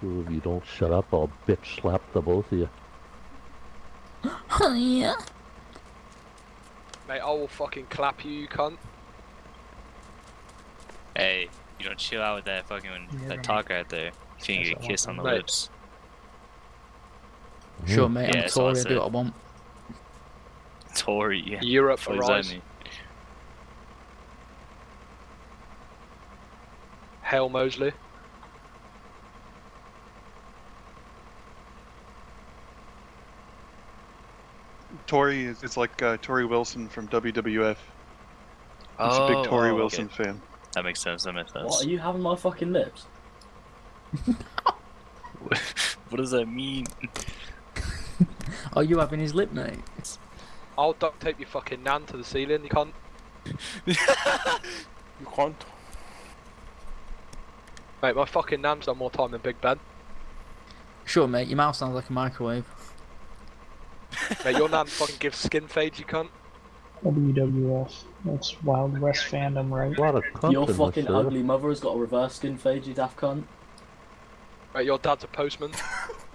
Two of you don't shut up, I'll bitch slap the both of you. Oh, yeah. Mate, I will fucking clap you, you cunt. Hey, you don't chill out with that fucking that talk right there. If you can get a kiss on the Mate. lips. Sure, hmm. mate. Yeah, I'm that's I Tory. I do what I want. Tory, yeah. Europe for does that arise. Hail Mosley. Tori is it's like uh, Torrie Wilson from WWF. He's a big Tori oh, okay. Wilson fan. That makes sense. That makes sense. What are you having my fucking lips? what does that mean? Are you having his lip, mate? I'll duct tape your fucking nan to the ceiling, you can't. You can't. Mate, my fucking nan's done more time than Big Ben. Sure, mate. Your mouth sounds like a microwave. Mate, your nan fucking gives skin fades, you cunt. WWF. That's Wild West fandom, right? A lot of cunt Your fucking ugly mother has got a reverse skin fade, you daft cunt. Mate, your dad's a postman.